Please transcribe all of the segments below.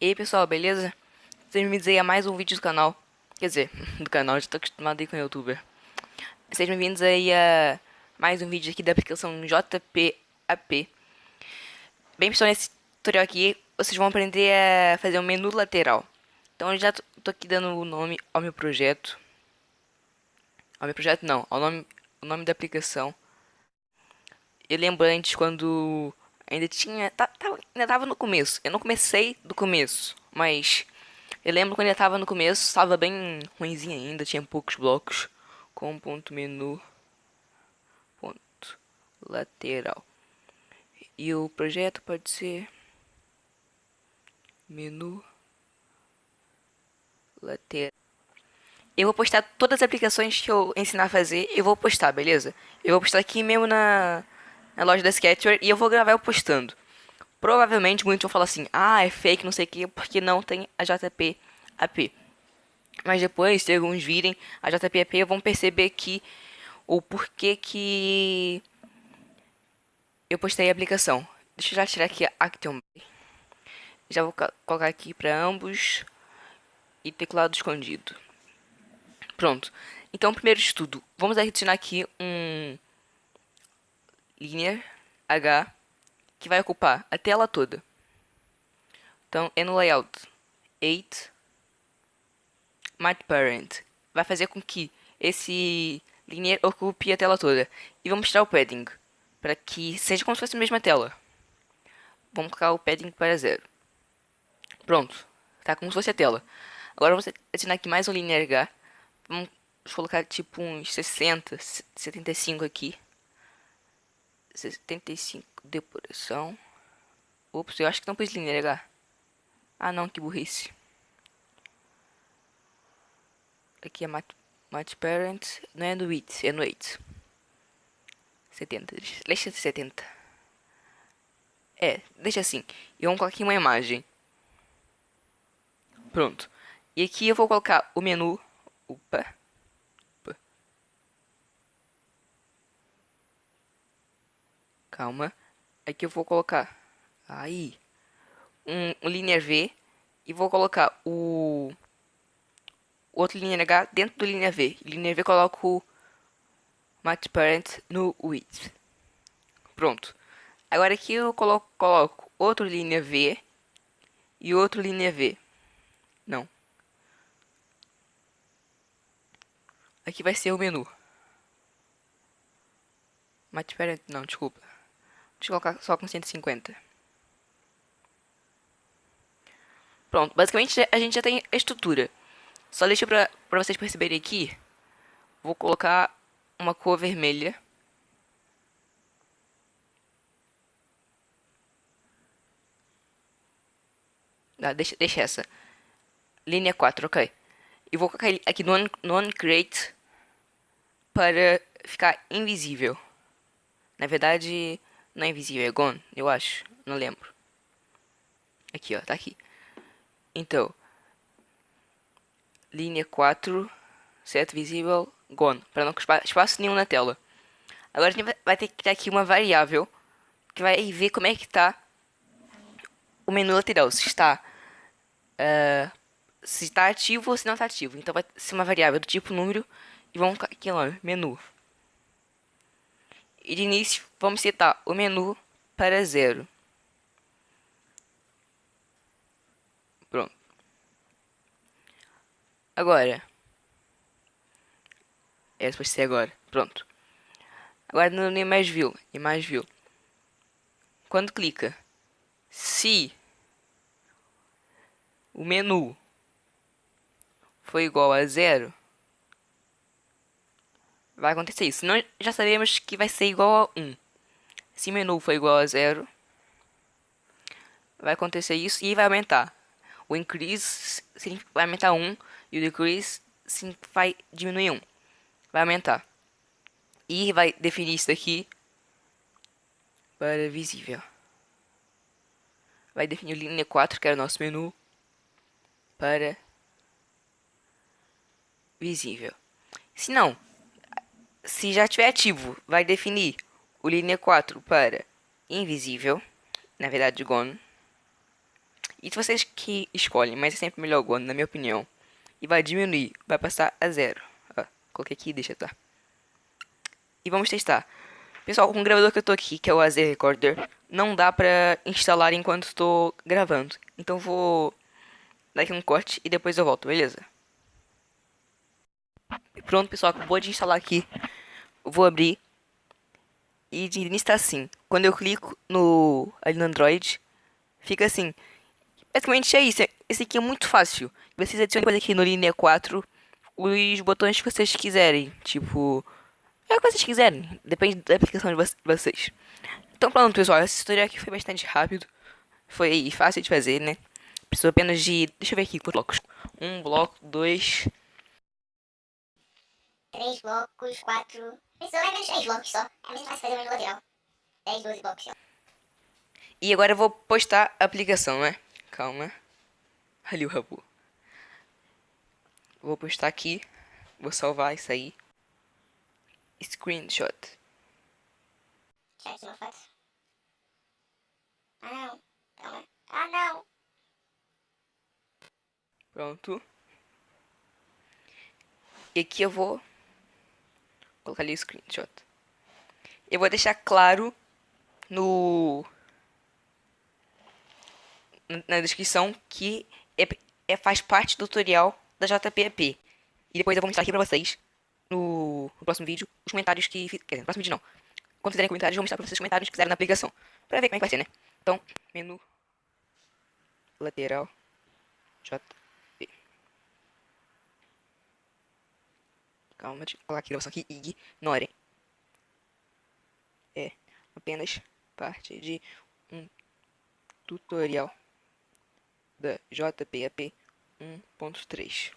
E aí pessoal, beleza? Sejam bem-vindos aí a mais um vídeo do canal. Quer dizer, do canal, já tô acostumado aí com o youtuber. Sejam bem-vindos aí a mais um vídeo aqui da aplicação JPAP Bem pessoal, nesse tutorial aqui vocês vão aprender a fazer um menu lateral. Então eu já tô aqui dando o nome ao meu projeto. Ao meu projeto não, ao nome, o nome da aplicação. Eu lembro antes quando ainda tinha. Tá, tá, ainda tava no começo. Eu não comecei do começo, mas eu lembro quando ainda tava no começo, tava bem ruimzinho ainda, tinha poucos blocos. Com ponto menu, ponto lateral. E o projeto pode ser menu lateral. Eu vou postar todas as aplicações que eu ensinar a fazer, eu vou postar, beleza? Eu vou postar aqui mesmo na, na loja da Sketchware e eu vou gravar eu postando. Provavelmente muitos vão falar assim, ah, é fake, não sei o que, porque não tem a JP AP. Mas depois, se alguns virem a JP AP, vão perceber que o porquê que eu postei a aplicação. Deixa eu já tirar aqui a Action Já vou colocar aqui para ambos e teclado escondido. Pronto. Então, primeiro de tudo, vamos adicionar aqui um linear H que vai ocupar a tela toda. Então, é no layout 8 Mat Parent vai fazer com que esse linear ocupe a tela toda. E vamos tirar o padding para que seja como se fosse a mesma tela. Vamos colocar o padding para zero. Pronto, tá como se fosse a tela. Agora vamos adicionar aqui mais um linear H. Vamos colocar tipo uns 60, 75 aqui. 75 depuração. Ops, eu acho que não linha H. Ah não, que burrice. Aqui é mat, mat parent, não é no width, é no 8. 70, deixa 70. É, deixa assim. E vamos colocar aqui uma imagem. Pronto. E aqui eu vou colocar o menu. Opa. Calma. Aqui eu vou colocar aí um, um linear V e vou colocar o outro linear H dentro do linear V. Linear V coloco o match parent no width. Pronto. Agora aqui eu coloco, coloco outro linear V e outro linear V. Não. Aqui vai ser o menu. Match parent, não, desculpa. Deixa eu colocar só com 150. Pronto, basicamente a gente já tem a estrutura. Só deixa pra, pra vocês perceberem aqui. Vou colocar uma cor vermelha. Ah, deixa, deixa essa. Linha 4, ok. E vou colocar aqui no, no uncreate para ficar invisível. Na verdade, não é invisível, é gone, eu acho. Não lembro. Aqui, ó, tá aqui. Então, linha 4, set visível, gone, para não ocupar espaço nenhum na tela. Agora a gente vai ter que criar aqui uma variável que vai ver como é que tá o menu lateral, se está uh, se está ativo ou se não está ativo. Então vai ser uma variável do tipo número e vamos aqui lá, menu. E de início, vamos setar o menu para zero. Pronto. Agora. É, vai ser agora. Pronto. Agora no Image View. Image View. Quando clica, se o menu foi igual a zero, vai acontecer isso. Nós já sabemos que vai ser igual a 1. Se menu for igual a 0, vai acontecer isso e vai aumentar. O increase vai aumentar 1 e o decrease vai diminuir 1. Vai aumentar. E vai definir isso daqui para visível. Vai definir linha 4, que era o nosso menu, para visível. Se não, se já estiver ativo, vai definir o linha 4 para invisível, na verdade gone, Isso vocês que escolhem, mas é sempre melhor o Gono, na minha opinião. E vai diminuir, vai passar a zero. Ó, coloquei aqui e deixa, tá? E vamos testar. Pessoal, com o gravador que eu tô aqui, que é o AZ Recorder, não dá pra instalar enquanto estou gravando. Então vou dar aqui um corte e depois eu volto, beleza? Pronto, pessoal, acabou de instalar aqui. Vou abrir. E de início assim. Quando eu clico no, ali no Android, fica assim. Basicamente é isso. Esse aqui é muito fácil. Vocês adicionam aqui no Linea 4 os botões que vocês quiserem. Tipo, é o que vocês quiserem. Depende da aplicação de vocês. Então pronto, pessoal. Esse tutorial aqui foi bastante rápido. Foi fácil de fazer, né? Precisou apenas de... Deixa eu ver aqui quantos blocos. Um bloco, dois... Três blocos, quatro... Precisou mais menos três blocos só. É mesmo fácil fazer um lateral. Dez, doze blocos só. E agora eu vou postar a aplicação, né? Calma. Ali o rabo. Vou postar aqui. Vou salvar isso aí. Screenshot. Tirar aqui uma foto. Ah não. Calma. Ah não. Pronto. E aqui eu vou colocar ali o screenshot. Eu vou deixar claro no na descrição que é, é, faz parte do tutorial da JPEP. E depois eu vou mostrar aqui pra vocês, no, no próximo vídeo, os comentários que... Quer dizer, no próximo vídeo não. Quando fizerem comentários, eu vou mostrar pra vocês os comentários que fizeram na aplicação. Pra ver como é que vai ser, né? Então, menu lateral JP. Calma, deixa eu colocar aqui a gravação aqui. Ignorem. É apenas parte de um tutorial da JPAP 1.3.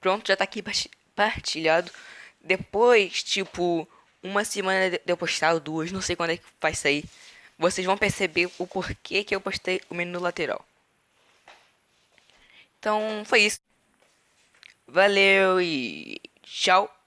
Pronto, já tá aqui partilhado. Depois, tipo, uma semana de eu postar, duas, não sei quando é que vai sair. Vocês vão perceber o porquê que eu postei o menu lateral. Então, foi isso. Valeu e tchau.